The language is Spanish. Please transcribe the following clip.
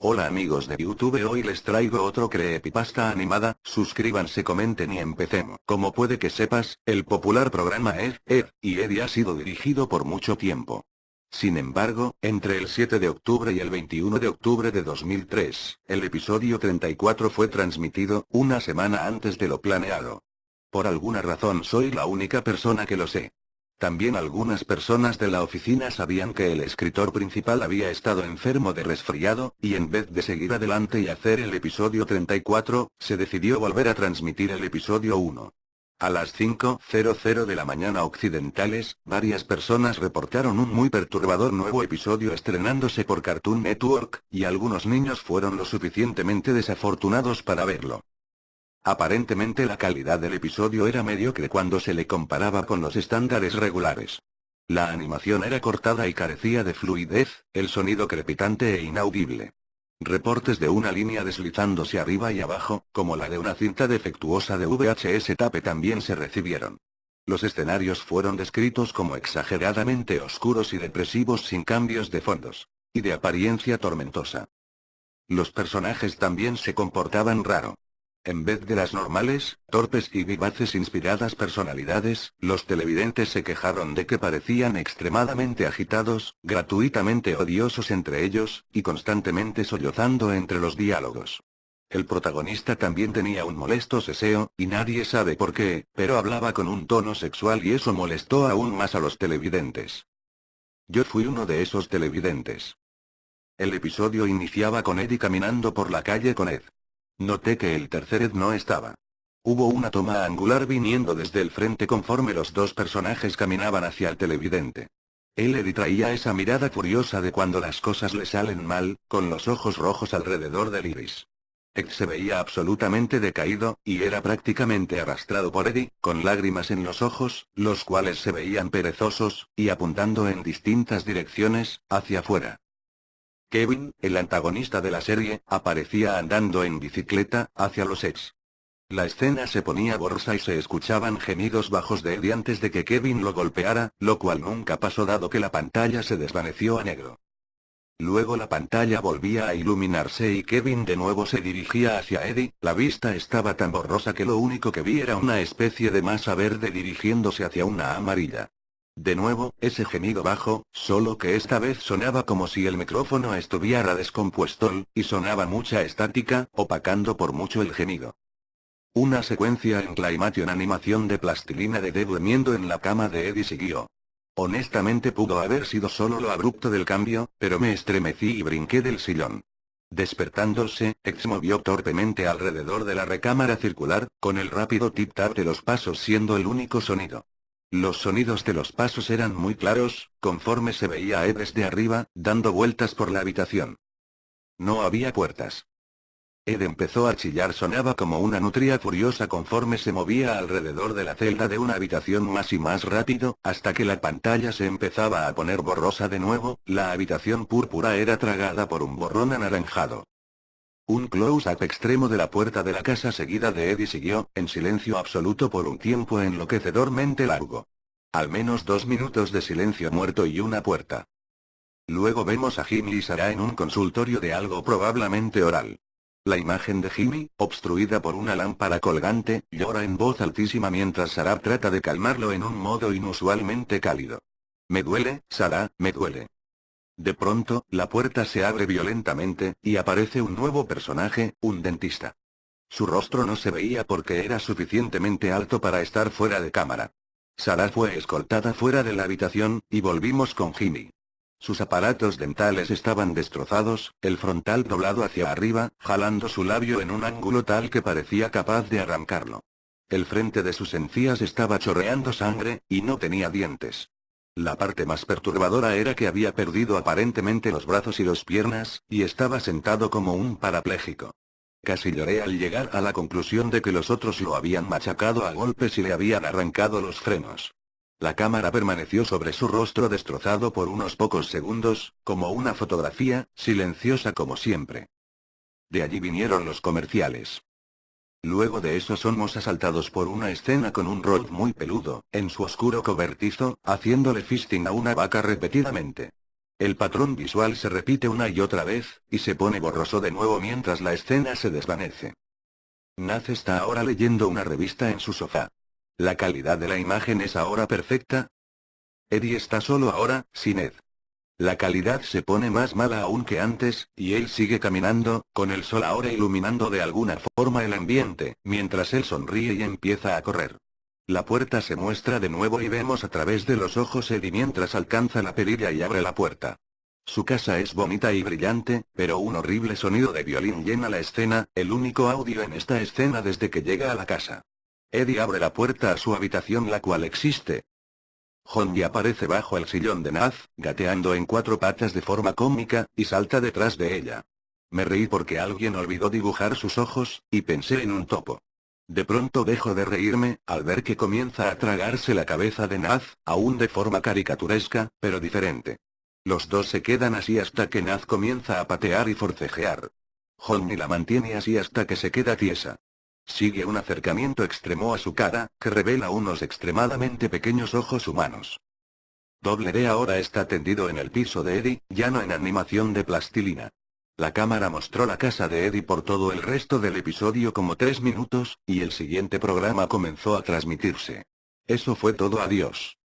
Hola amigos de YouTube hoy les traigo otro creepypasta animada, suscríbanse comenten y empecemos. Como puede que sepas, el popular programa Ed, Ed, y Eddie ha sido dirigido por mucho tiempo. Sin embargo, entre el 7 de octubre y el 21 de octubre de 2003, el episodio 34 fue transmitido, una semana antes de lo planeado. Por alguna razón soy la única persona que lo sé. También algunas personas de la oficina sabían que el escritor principal había estado enfermo de resfriado, y en vez de seguir adelante y hacer el episodio 34, se decidió volver a transmitir el episodio 1. A las 5.00 de la mañana occidentales, varias personas reportaron un muy perturbador nuevo episodio estrenándose por Cartoon Network, y algunos niños fueron lo suficientemente desafortunados para verlo. Aparentemente la calidad del episodio era mediocre cuando se le comparaba con los estándares regulares. La animación era cortada y carecía de fluidez, el sonido crepitante e inaudible. Reportes de una línea deslizándose arriba y abajo, como la de una cinta defectuosa de VHS tape también se recibieron. Los escenarios fueron descritos como exageradamente oscuros y depresivos sin cambios de fondos. Y de apariencia tormentosa. Los personajes también se comportaban raro. En vez de las normales, torpes y vivaces inspiradas personalidades, los televidentes se quejaron de que parecían extremadamente agitados, gratuitamente odiosos entre ellos, y constantemente sollozando entre los diálogos. El protagonista también tenía un molesto seseo, y nadie sabe por qué, pero hablaba con un tono sexual y eso molestó aún más a los televidentes. Yo fui uno de esos televidentes. El episodio iniciaba con Eddie caminando por la calle con Ed. Noté que el tercer Ed no estaba. Hubo una toma angular viniendo desde el frente conforme los dos personajes caminaban hacia el televidente. Eddie traía esa mirada furiosa de cuando las cosas le salen mal, con los ojos rojos alrededor del iris. Ed se veía absolutamente decaído, y era prácticamente arrastrado por Eddie, con lágrimas en los ojos, los cuales se veían perezosos, y apuntando en distintas direcciones, hacia afuera. Kevin, el antagonista de la serie, aparecía andando en bicicleta, hacia los ex. La escena se ponía borrosa y se escuchaban gemidos bajos de Eddie antes de que Kevin lo golpeara, lo cual nunca pasó dado que la pantalla se desvaneció a negro. Luego la pantalla volvía a iluminarse y Kevin de nuevo se dirigía hacia Eddie, la vista estaba tan borrosa que lo único que vi era una especie de masa verde dirigiéndose hacia una amarilla. De nuevo, ese gemido bajo, solo que esta vez sonaba como si el micrófono estuviera descompuesto, y sonaba mucha estática, opacando por mucho el gemido. Una secuencia en Climation animación de plastilina de Deb durmiendo en la cama de Eddie siguió. Honestamente pudo haber sido solo lo abrupto del cambio, pero me estremecí y brinqué del sillón. Despertándose, Ex movió torpemente alrededor de la recámara circular, con el rápido tip-tap de los pasos siendo el único sonido. Los sonidos de los pasos eran muy claros, conforme se veía a Ed desde arriba, dando vueltas por la habitación. No había puertas. Ed empezó a chillar sonaba como una nutria furiosa conforme se movía alrededor de la celda de una habitación más y más rápido, hasta que la pantalla se empezaba a poner borrosa de nuevo, la habitación púrpura era tragada por un borrón anaranjado. Un close-up extremo de la puerta de la casa seguida de Eddie siguió, en silencio absoluto por un tiempo enloquecedormente largo. Al menos dos minutos de silencio muerto y una puerta. Luego vemos a Jimmy y Sarah en un consultorio de algo probablemente oral. La imagen de Jimmy, obstruida por una lámpara colgante, llora en voz altísima mientras Sarah trata de calmarlo en un modo inusualmente cálido. Me duele, Sarah, me duele. De pronto, la puerta se abre violentamente, y aparece un nuevo personaje, un dentista. Su rostro no se veía porque era suficientemente alto para estar fuera de cámara. Sara fue escoltada fuera de la habitación, y volvimos con Jimmy. Sus aparatos dentales estaban destrozados, el frontal doblado hacia arriba, jalando su labio en un ángulo tal que parecía capaz de arrancarlo. El frente de sus encías estaba chorreando sangre, y no tenía dientes. La parte más perturbadora era que había perdido aparentemente los brazos y las piernas, y estaba sentado como un parapléjico. Casi lloré al llegar a la conclusión de que los otros lo habían machacado a golpes y le habían arrancado los frenos. La cámara permaneció sobre su rostro destrozado por unos pocos segundos, como una fotografía, silenciosa como siempre. De allí vinieron los comerciales. Luego de eso somos asaltados por una escena con un Rod muy peludo, en su oscuro cobertizo, haciéndole fisting a una vaca repetidamente. El patrón visual se repite una y otra vez, y se pone borroso de nuevo mientras la escena se desvanece. Naz está ahora leyendo una revista en su sofá. La calidad de la imagen es ahora perfecta. Eddie está solo ahora, sin Ed. La calidad se pone más mala aún que antes, y él sigue caminando, con el sol ahora iluminando de alguna forma el ambiente, mientras él sonríe y empieza a correr. La puerta se muestra de nuevo y vemos a través de los ojos Eddie mientras alcanza la perilla y abre la puerta. Su casa es bonita y brillante, pero un horrible sonido de violín llena la escena, el único audio en esta escena desde que llega a la casa. Eddie abre la puerta a su habitación la cual existe. Honji aparece bajo el sillón de Naz, gateando en cuatro patas de forma cómica, y salta detrás de ella. Me reí porque alguien olvidó dibujar sus ojos, y pensé en un topo. De pronto dejo de reírme, al ver que comienza a tragarse la cabeza de Naz, aún de forma caricaturesca, pero diferente. Los dos se quedan así hasta que Naz comienza a patear y forcejear. Honey la mantiene así hasta que se queda tiesa. Sigue un acercamiento extremo a su cara, que revela unos extremadamente pequeños ojos humanos. Doble D ahora está tendido en el piso de Eddie, ya no en animación de plastilina. La cámara mostró la casa de Eddie por todo el resto del episodio como tres minutos, y el siguiente programa comenzó a transmitirse. Eso fue todo adiós.